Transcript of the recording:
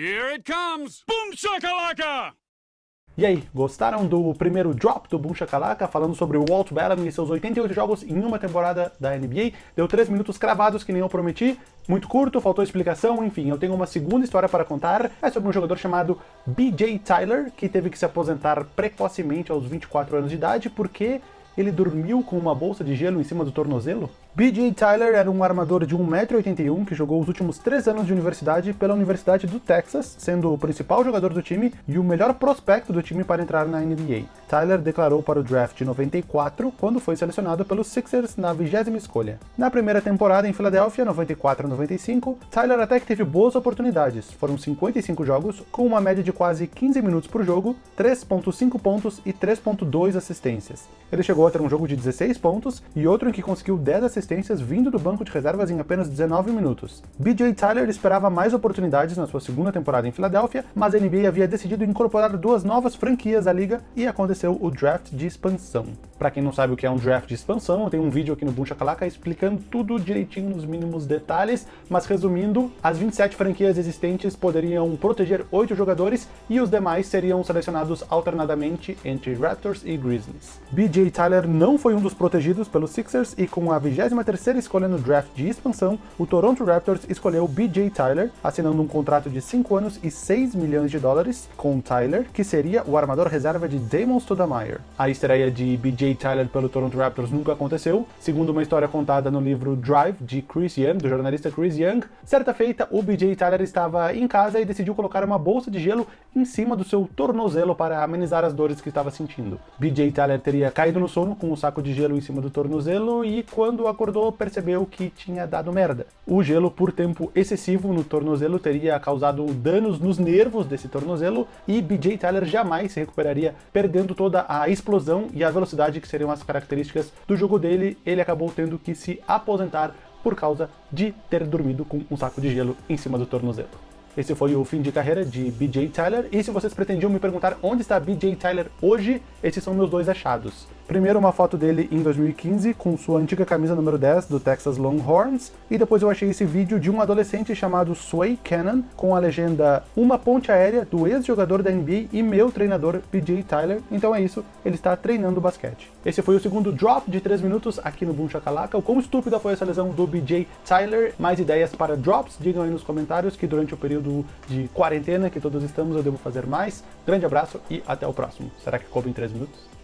Here it comes! Boom shakalaka! E aí, gostaram do primeiro drop do Boom Shakalaka, falando sobre o Walt Bellamy e seus 88 jogos em uma temporada da NBA? Deu 3 minutos cravados, que nem eu prometi, muito curto, faltou explicação, enfim, eu tenho uma segunda história para contar, é sobre um jogador chamado BJ Tyler, que teve que se aposentar precocemente aos 24 anos de idade, porque ele dormiu com uma bolsa de gelo em cima do tornozelo? B.J. Tyler era um armador de 1,81m que jogou os últimos 3 anos de universidade pela Universidade do Texas, sendo o principal jogador do time e o melhor prospecto do time para entrar na NBA. Tyler declarou para o draft de 94, quando foi selecionado pelos Sixers na vigésima escolha. Na primeira temporada em Filadélfia, 94-95, Tyler até que teve boas oportunidades, foram 55 jogos, com uma média de quase 15 minutos por jogo, 3.5 pontos e 3.2 assistências. Ele chegou a ter um jogo de 16 pontos e outro em que conseguiu 10 assistências vindo do banco de reservas em apenas 19 minutos. BJ Tyler esperava mais oportunidades na sua segunda temporada em Filadélfia, mas a NBA havia decidido incorporar duas novas franquias à liga e aconteceu o draft de expansão. Para quem não sabe o que é um draft de expansão, eu tenho um vídeo aqui no Buncha Calaca explicando tudo direitinho nos mínimos detalhes, mas resumindo, as 27 franquias existentes poderiam proteger 8 jogadores e os demais seriam selecionados alternadamente entre Raptors e Grizzlies. BJ Tyler não foi um dos protegidos pelos Sixers e com a 20 terceira escolha no draft de expansão, o Toronto Raptors escolheu B.J. Tyler, assinando um contrato de 5 anos e 6 milhões de dólares com Tyler, que seria o armador reserva de Damon Stoudemire. A estreia de B.J. Tyler pelo Toronto Raptors nunca aconteceu, segundo uma história contada no livro Drive, de Chris Young, do jornalista Chris Young. Certa feita, o B.J. Tyler estava em casa e decidiu colocar uma bolsa de gelo em cima do seu tornozelo para amenizar as dores que estava sentindo. B.J. Tyler teria caído no sono com um saco de gelo em cima do tornozelo e quando acordou percebeu que tinha dado merda. O gelo, por tempo excessivo no tornozelo, teria causado danos nos nervos desse tornozelo e BJ Tyler jamais se recuperaria, perdendo toda a explosão e a velocidade que seriam as características do jogo dele. Ele acabou tendo que se aposentar por causa de ter dormido com um saco de gelo em cima do tornozelo. Esse foi o fim de carreira de BJ Tyler, e se vocês pretendiam me perguntar onde está BJ Tyler hoje, esses são meus dois achados. Primeiro uma foto dele em 2015 com sua antiga camisa número 10 do Texas Longhorns, e depois eu achei esse vídeo de um adolescente chamado Sway Cannon com a legenda Uma ponte aérea do ex-jogador da NBA e meu treinador BJ Tyler, então é isso, ele está treinando basquete. Esse foi o segundo drop de 3 minutos aqui no Boom Shakalaka. O quão estúpida foi essa lesão do BJ Tyler? Mais ideias para drops? Digam aí nos comentários que durante o período de quarentena que todos estamos eu devo fazer mais. Grande abraço e até o próximo. Será que coube em 3 minutos?